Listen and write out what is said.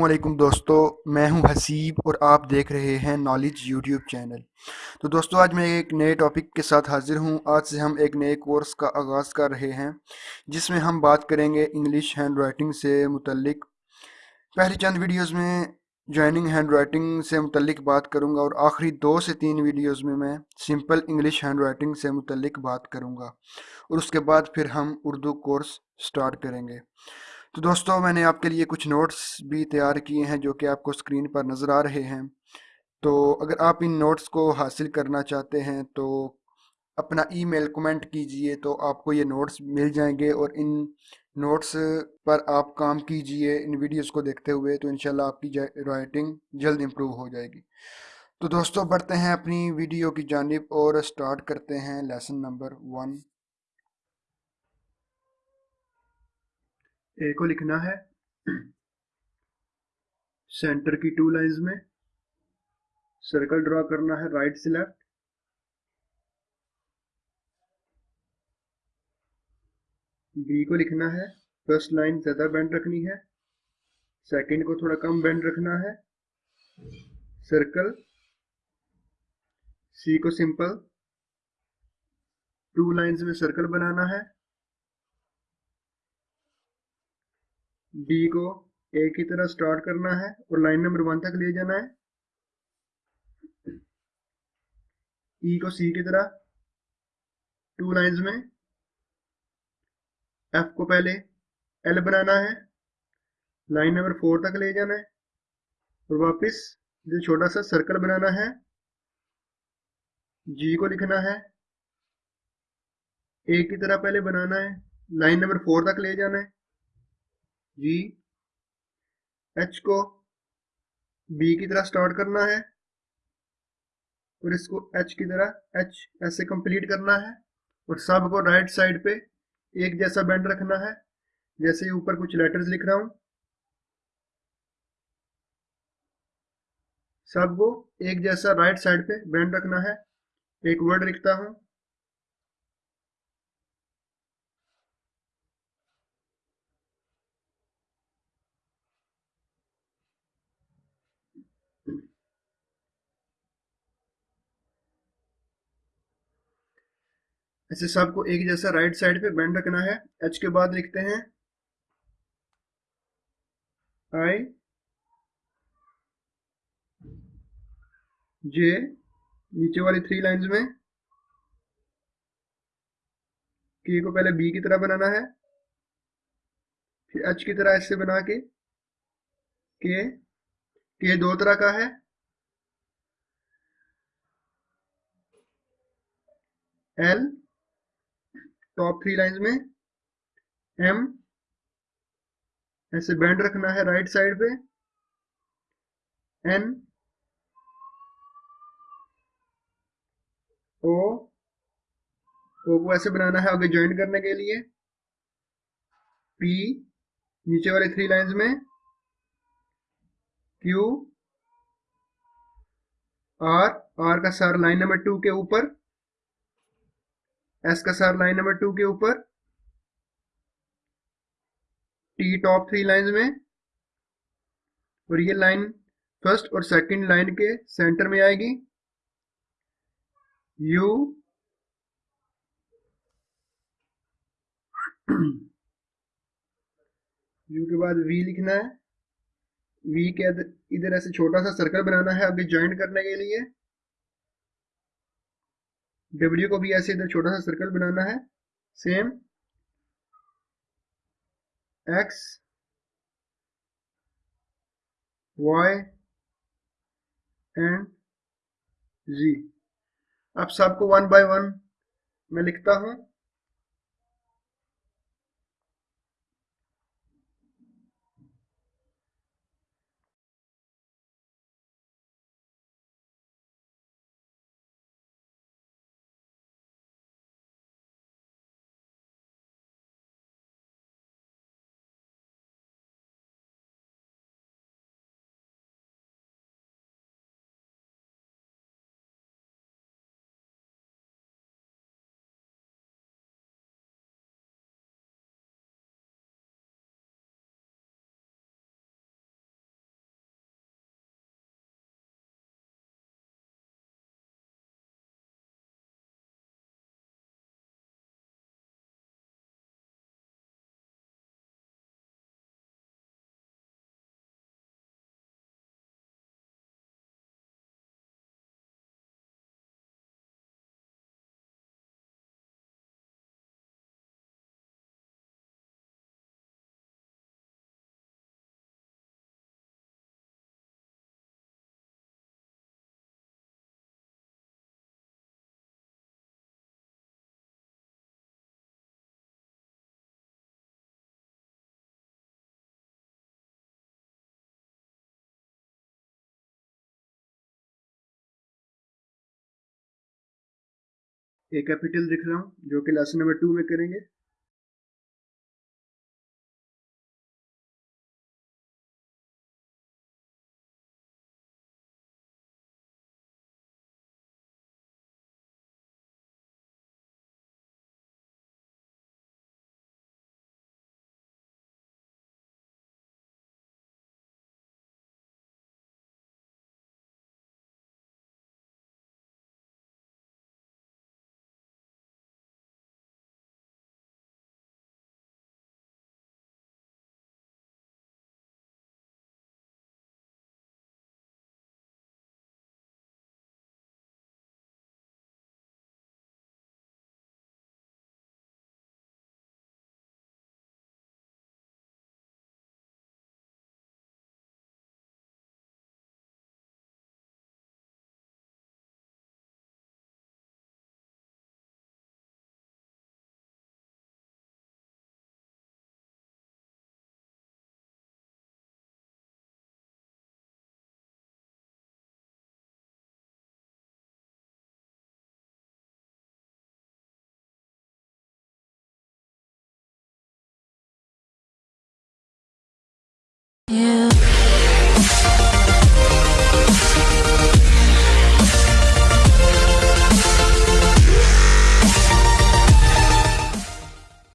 वालेकुम दोस्तों, मैं हूँ हसीब और आप देख रहे हैं नॉलेज यूट्यूब चैनल। तो दोस्तों, आज मैं एक नए टॉपिक के साथ हाजिर हूँ। आज से हम एक नए कोर्स का आगाज़ कर रहे हैं, जिसमें हम बात करेंगे इंग्लिश हैंड राइटिंग से मुतलिक पहली चंद वीडियोस में जॉइनिंग हैंड राइटिंग से मुतलिक बात करूँगा और आखिरी दो से तीन वीडियोस में मैं सिंपल इंग्लिश हैंड राइटिंग से मुतलिक बात करूँगा। और उसके बाद फिर हम उर्दू कोर्स स्टार्ट करेंगे। तो दोस्तों, मैंने आपके लिए कुछ नोट्स भी तैयार किए हैं, जो कि आपको स्क्रीन पर नज़र आ रहे हैं। तो अगर आप इन नोट्स को हासिल करना चाहते हैं तो अपना ईमेल कमेंट कीजिए तो आपको ये नोट्स मिल जाएँगे और इन नोट्स पर आप काम कीजिए इन वीडियोस को देखते हुए तो इंशाल्लाह आपकी राइटिंग जल्द इम्प्रूव हो जाएगी। तो दोस्तों, बढ़ते हैं अपनी वीडियो की जानब और स्टार्ट करते हैं लेसन नंबर वन ए को लिखना है। सेंटर की टू लाइंस में। सर्कल ड्रॉ करना है राइट से लेफ़्ट बी को लिखना है। फ़र्स्ट लाइन ज़्यादा बैंड रखनी है। सेकंड को थोड़ा कम बैंड रखना है। सर्कल सी को सिंपल टू लाइंस में सर्कल बनाना है। डी को ए की तरह स्टार्ट करना है और लाइन नंबर वन तक ले जाना है। ई e को सी की तरह टू लाइंस में। एफ़ को पहले एल बनाना है। लाइन नंबर फोर तक ले जाना है और वापस जो छोटा सा सर्कल बनाना है। जी को लिखना है। ए की तरह पहले बनाना है। लाइन नंबर फोर तक ले जाना है। जी एच को बी की तरह स्टार्ट करना है और इसको एच की तरह एच ऐसे कंप्लीट करना है और सबको राइट साइड पे एक जैसा बैंड रखना है, जैसे ऊपर कुछ लेटर्स लिख रहा हूँ। सबको एक जैसा राइट साइड पे बैंड रखना है, एक वर्ड लिखता हूँ। ऐसे सबको एक जैसा राइट साइड पे बैंड रखना है। एच के बाद लिखते हैं। आई जे नीचे वाली थ्री लाइंस में के को पहले बी की तरह बनाना है। फिर एच की तरह ऐसे बना के के के दो तरह का है। एल टॉप थ्री लाइंस में एम ऐसे बैंड रखना है राइट साइड पे एन ओ ओ को ऐसे बनाना है आगे ज्वाइन करने के लिए पी नीचे वाले थ्री लाइंस में क्यू आर आर का सर लाइन नंबर टू के ऊपर एस का सर लाइन नंबर टू के ऊपर टी टॉप थ्री लाइन में, और ये लाइन फ़र्स्ट और सेकंड लाइन के सेंटर में आएगी। यू यू के बाद वी लिखना है। वी के इधर ऐसे छोटा सा सर्कल बनाना है अभी ज्वाइंट करने के लिए। डब्ल्यू को भी ऐसे इधर छोटा सा सर्कल बनाना है। Same X Y and G अब सबको वन बाय वन मैं लिखता हूँ। ए कैपिटल लिख रहा हूँ जो कि लेसन नंबर टू में करेंगे।